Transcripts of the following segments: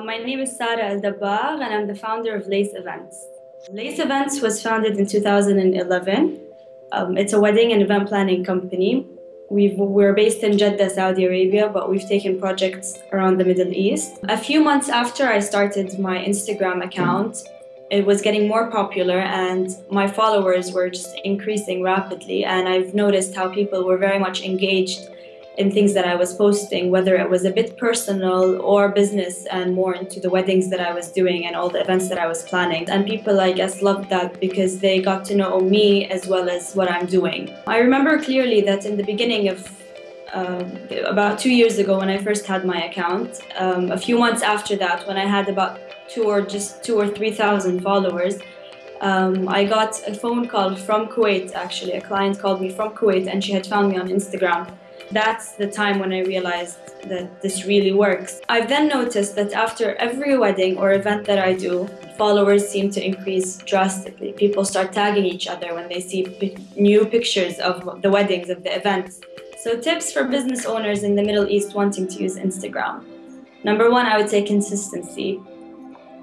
My name is Sarah Al Dabbar, and I'm the founder of Lace Events. Lace Events was founded in 2011. Um, it's a wedding and event planning company. we are based in Jeddah, Saudi Arabia, but we've taken projects around the Middle East. A few months after I started my Instagram account, it was getting more popular and my followers were just increasing rapidly. And I've noticed how people were very much engaged in things that I was posting, whether it was a bit personal or business and more into the weddings that I was doing and all the events that I was planning. And people, I guess, loved that because they got to know me as well as what I'm doing. I remember clearly that in the beginning of uh, about two years ago when I first had my account, um, a few months after that, when I had about two or just two or three thousand followers, um, I got a phone call from Kuwait actually. A client called me from Kuwait and she had found me on Instagram that's the time when I realized that this really works. I've then noticed that after every wedding or event that I do, followers seem to increase drastically. People start tagging each other when they see new pictures of the weddings, of the events. So, tips for business owners in the Middle East wanting to use Instagram. Number one, I would say consistency.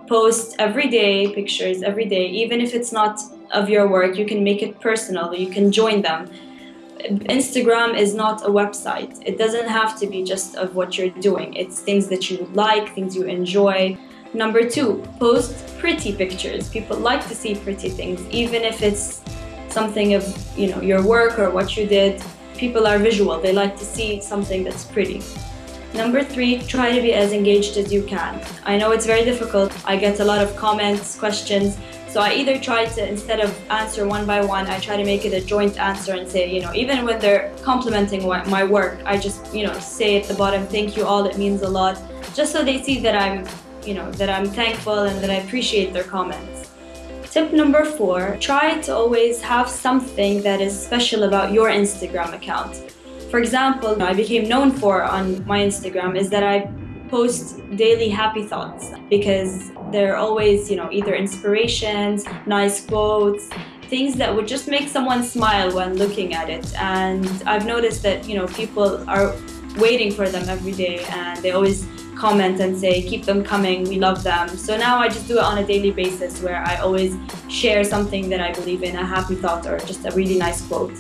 Post every day pictures, every day, even if it's not of your work, you can make it personal, you can join them Instagram is not a website. It doesn't have to be just of what you're doing. It's things that you like, things you enjoy. Number two, post pretty pictures. People like to see pretty things, even if it's something of you know your work or what you did. People are visual. They like to see something that's pretty. Number three, try to be as engaged as you can. I know it's very difficult. I get a lot of comments, questions. So I either try to, instead of answer one by one, I try to make it a joint answer and say, you know, even when they're complimenting my work, I just, you know, say at the bottom, thank you all, it means a lot, just so they see that I'm, you know, that I'm thankful and that I appreciate their comments. Tip number four, try to always have something that is special about your Instagram account. For example, I became known for on my Instagram is that I post daily happy thoughts because they're always, you know, either inspirations, nice quotes, things that would just make someone smile when looking at it. And I've noticed that, you know, people are waiting for them every day and they always comment and say, keep them coming, we love them. So now I just do it on a daily basis where I always share something that I believe in, a happy thought or just a really nice quote.